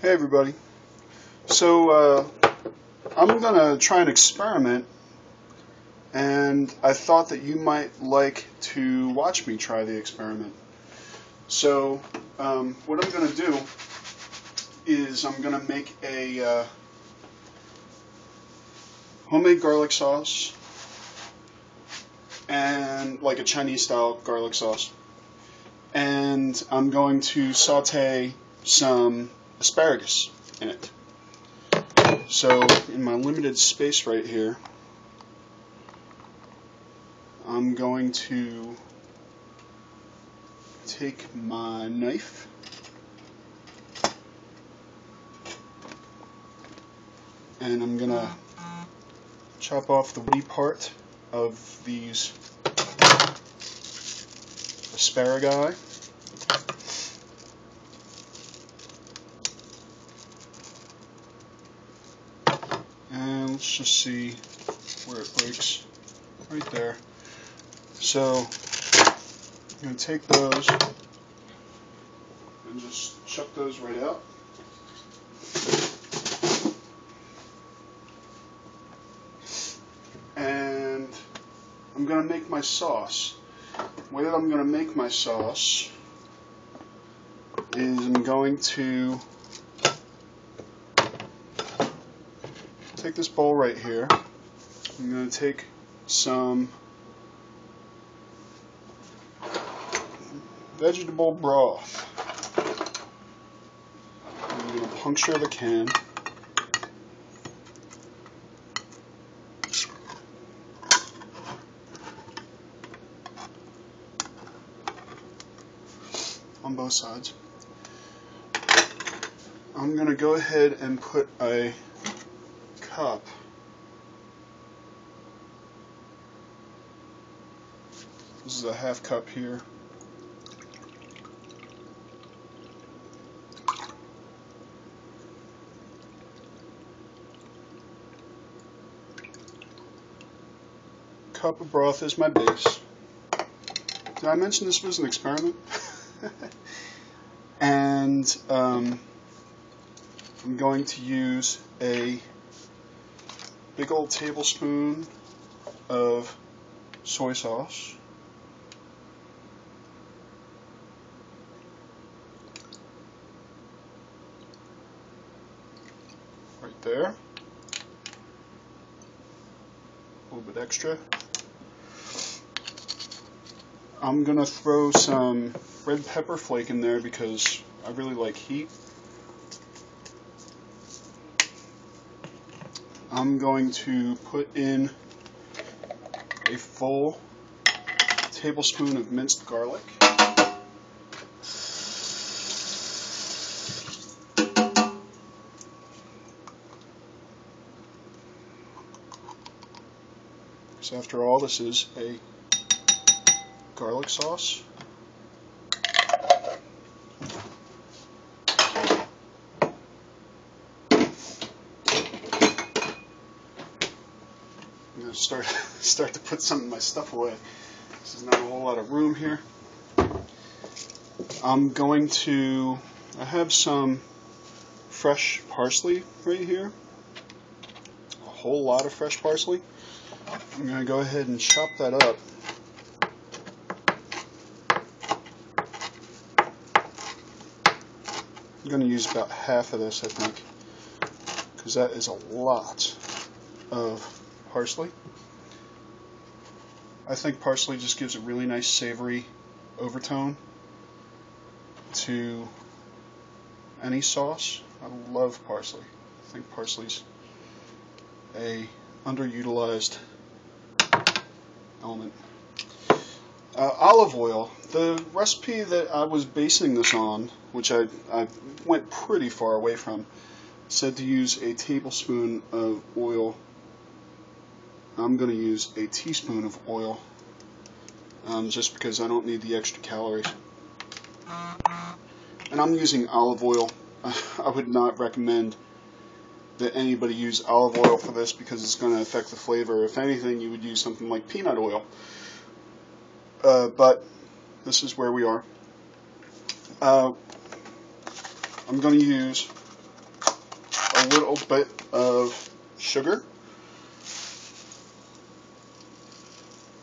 Hey everybody. So uh, I'm gonna try an experiment, and I thought that you might like to watch me try the experiment. So um, what I'm gonna do is I'm gonna make a uh, homemade garlic sauce and like a Chinese style garlic sauce, and I'm going to saute some asparagus in it. So in my limited space right here, I'm going to take my knife and I'm gonna chop off the woody part of these asparagus and let's just see where it breaks. Right there. So I'm going to take those and just chuck those right out. And I'm going to make my sauce. The way that I'm going to make my sauce is I'm going to take this bowl right here. I'm going to take some vegetable broth. I'm going to puncture the can. on both sides. I'm going to go ahead and put a This is a half cup here. Cup of broth is my base. Did I mention this was an experiment? and um, I'm going to use a big old tablespoon of soy sauce. Right there. A little bit extra. I'm to throw some red pepper flake in there because I really like heat. I'm going to put in a full tablespoon of minced garlic. So after all, this is a garlic sauce. Start start to put some of my stuff away. This is not a whole lot of room here. I'm going to I have some fresh parsley right here. A whole lot of fresh parsley. I'm going to go ahead and chop that up. I'm going to use about half of this, I think, because that is a lot of parsley. I think parsley just gives a really nice savory overtone to any sauce. I love parsley. I think parsley's a underutilized element. Uh, olive oil. The recipe that I was basing this on, which I, I went pretty far away from, said to use a tablespoon of oil. I'm going to use a teaspoon of oil um, just because I don't need the extra calories. And I'm using olive oil. I would not recommend that anybody use olive oil for this because it's going to affect the flavor. If anything, you would use something like peanut oil. Uh, but this is where we are. Uh, I'm going to use a little bit of sugar.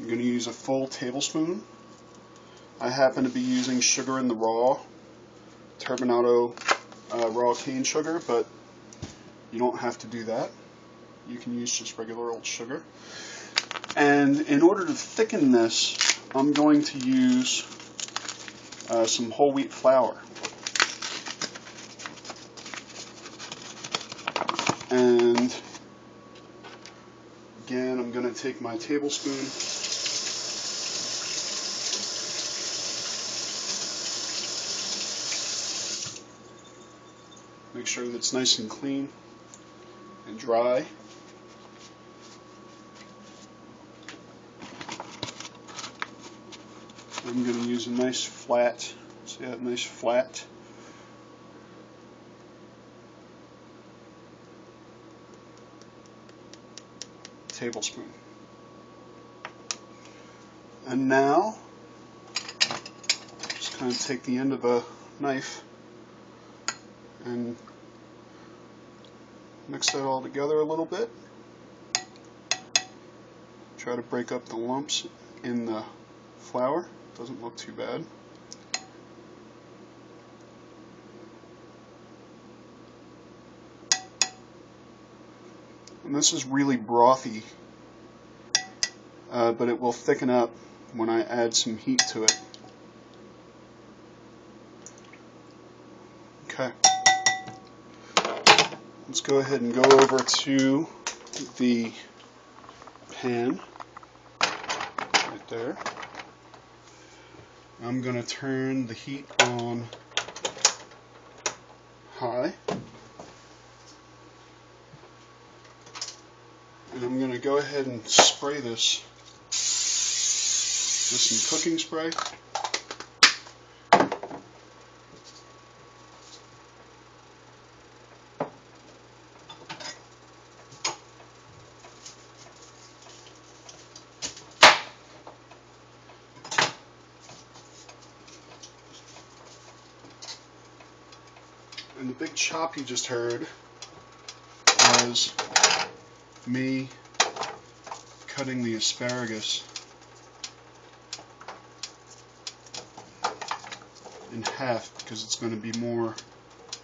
I'm going to use a full tablespoon. I happen to be using sugar in the raw, turbinado uh, raw cane sugar, but you don't have to do that. You can use just regular old sugar. And in order to thicken this, I'm going to use uh, some whole wheat flour. And again, I'm going to take my tablespoon sure that it's nice and clean and dry. I'm going to use a nice flat, see that nice flat tablespoon. And now, just kind of take the end of a knife and mix that all together a little bit. Try to break up the lumps in the flour. Doesn't look too bad. And this is really brothy, uh, but it will thicken up when I add some heat to it. Okay. Let's go ahead and go over to the pan right there. I'm going to turn the heat on high. And I'm going to go ahead and spray this with some cooking spray. Chop you just heard was me cutting the asparagus in half because it's going to be more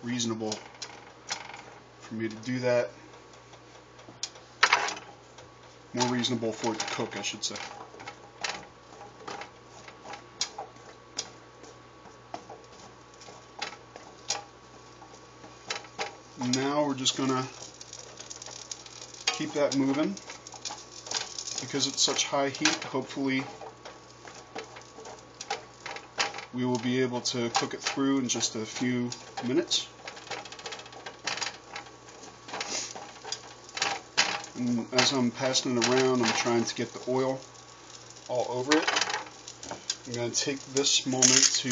reasonable for me to do that. More reasonable for it to cook, I should say. Now we're just going to keep that moving because it's such high heat. Hopefully we will be able to cook it through in just a few minutes. And as I'm passing it around I'm trying to get the oil all over it. I'm going to take this moment to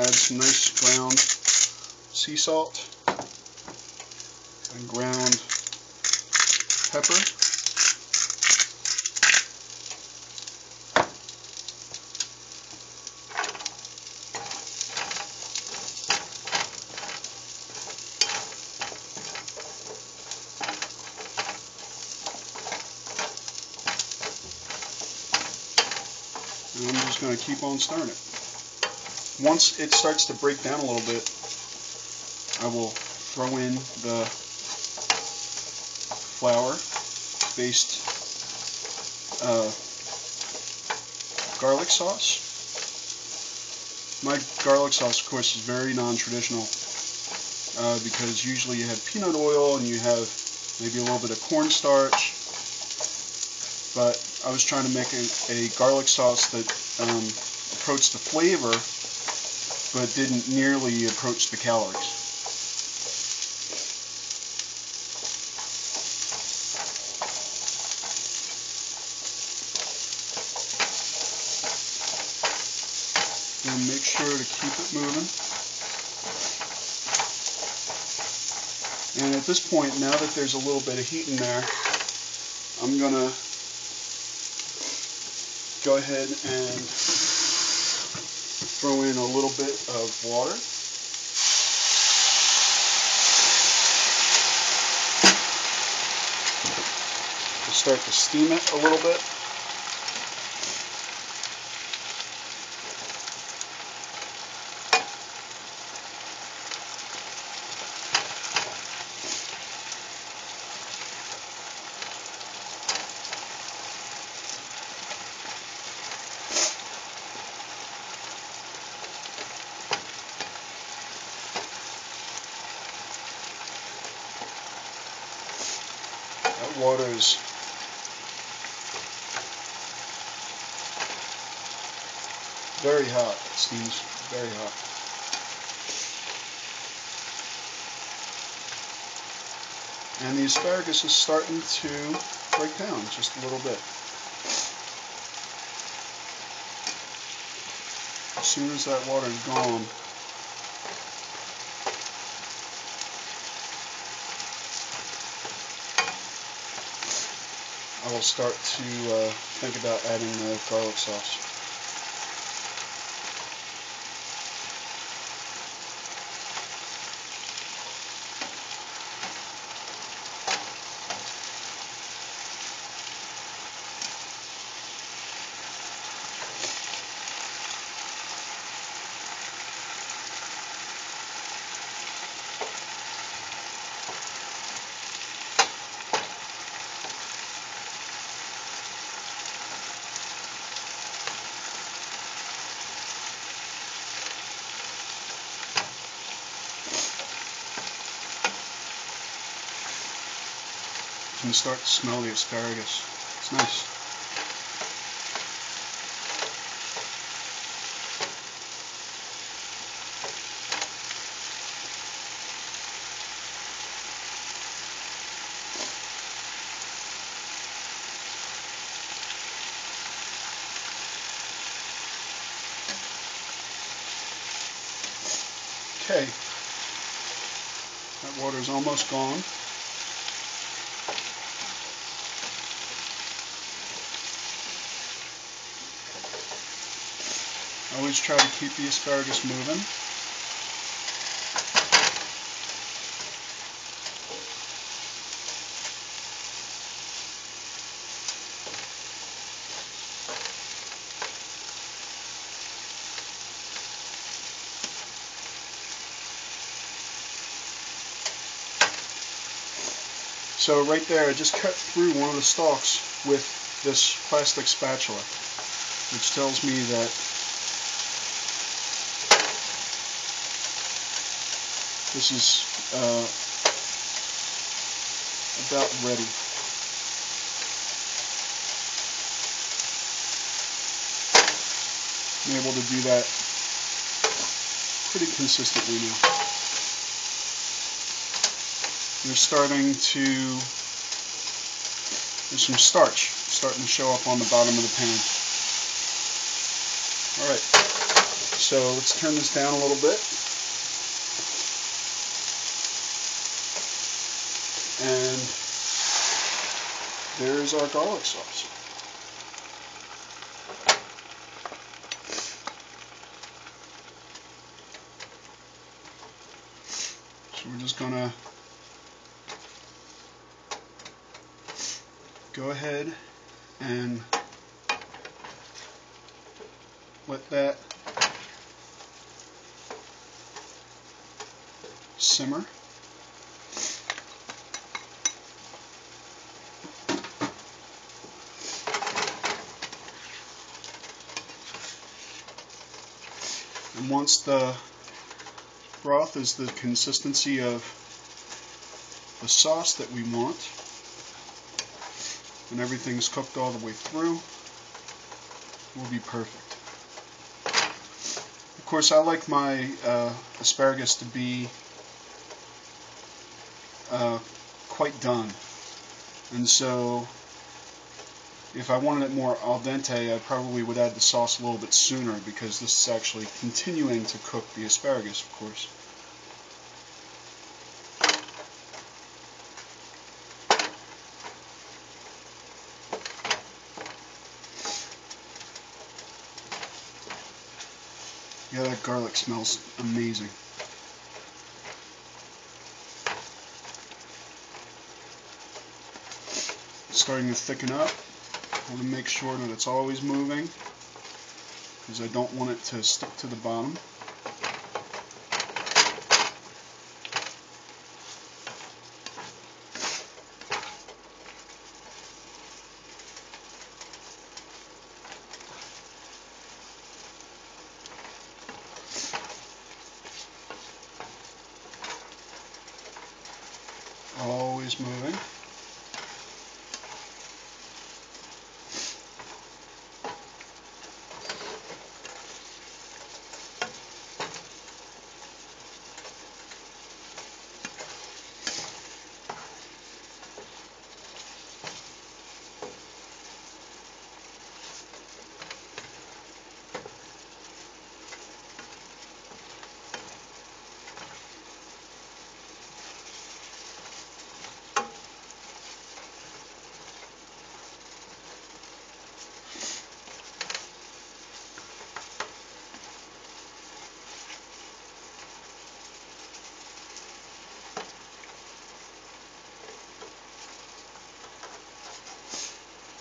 add some nice ground sea salt and ground pepper. And I'm just going to keep on stirring it. Once it starts to break down a little bit, I will throw in the flour based uh, garlic sauce. My garlic sauce, of course, is very non-traditional uh, because usually you have peanut oil and you have maybe a little bit of cornstarch. But I was trying to make a, a garlic sauce that um, approached the flavor but didn't nearly approach the calories. at this point, now that there's a little bit of heat in there, I'm going to go ahead and throw in a little bit of water. Start to steam it a little bit. That water is very hot. It steams very hot. And the asparagus is starting to break down just a little bit. As soon as that water is gone, I will start to uh, think about adding the garlic sauce. Can start to smell the asparagus. It's nice. Okay, that water is almost gone. Always try to keep the asparagus moving. So right there, I just cut through one of the stalks with this plastic spatula, which tells me that this is uh, about ready. I'm able to do that pretty consistently now. You're starting to, there's some starch starting to show up on the bottom of the pan. Alright, so let's turn this down a little bit. And there's our garlic sauce. So we're just gonna go ahead and let that simmer. Once the broth is the consistency of the sauce that we want, and everything's cooked all the way through, will be perfect. Of course, I like my uh, asparagus to be uh, quite done. And so, if I wanted it more al dente, I probably would add the sauce a little bit sooner because this is actually continuing to cook the asparagus, of course. Yeah, that garlic smells amazing. starting to thicken up. I want to make sure that it's always moving because I don't want it to stick to the bottom. Always moving.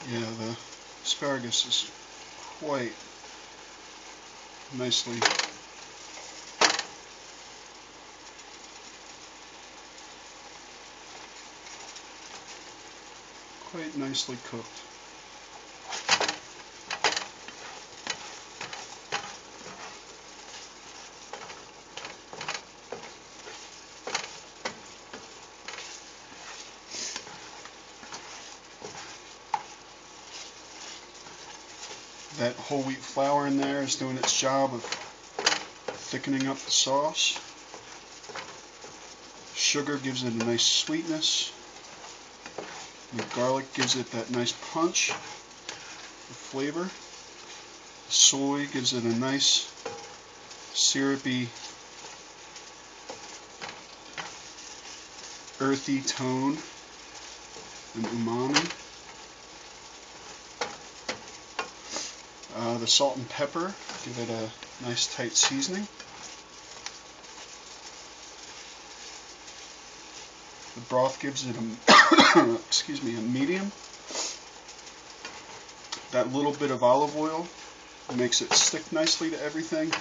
Yeah, the asparagus is quite nicely quite nicely cooked. That whole wheat flour in there is doing its job of thickening up the sauce. Sugar gives it a nice sweetness. The garlic gives it that nice punch, of flavor. Soy gives it a nice syrupy, earthy tone and umami. Uh, the salt and pepper give it a nice tight seasoning. The broth gives it a excuse me a medium. That little bit of olive oil makes it stick nicely to everything.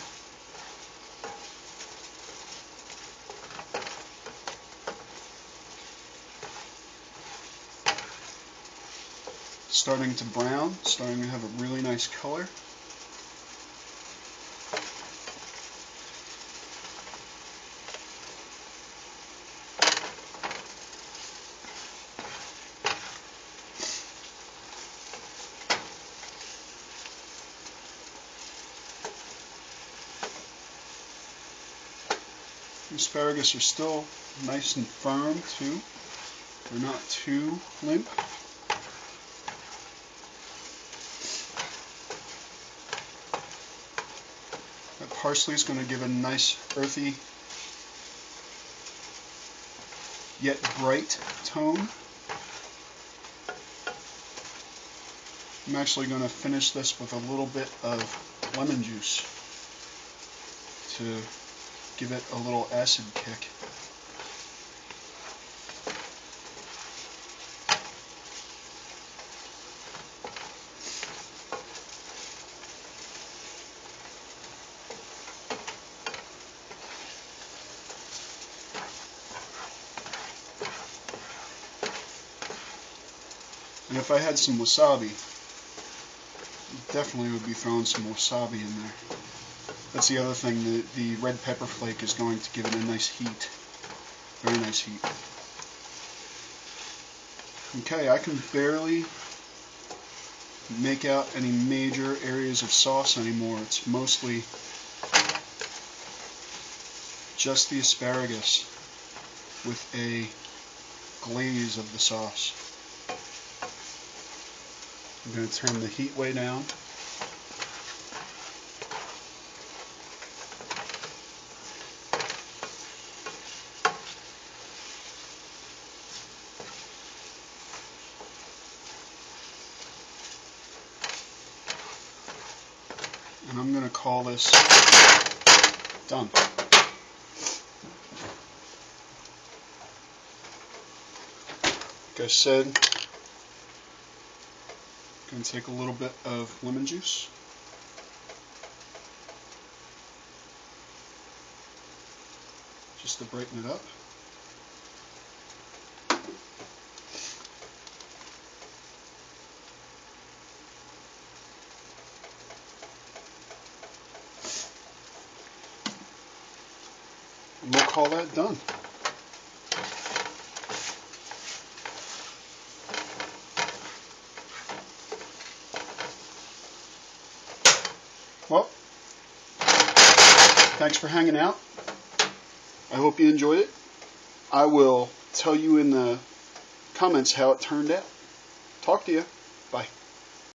Starting to brown, starting to have a really nice color. asparagus are still nice and firm too. They're not too limp. Parsley is going to give a nice earthy yet bright tone. I'm actually going to finish this with a little bit of lemon juice to give it a little acid kick. And if I had some wasabi, definitely would be throwing some wasabi in there. That's the other thing, the, the red pepper flake is going to give it a nice heat. Very nice heat. Okay, I can barely make out any major areas of sauce anymore. It's mostly just the asparagus with a glaze of the sauce. I'm going to turn the heat way down. And I'm going to call this done. Like I said, To take a little bit of lemon juice. Just to brighten it up. And we'll call that done. For hanging out. I hope you enjoyed it. I will tell you in the comments how it turned out. Talk to you. Bye.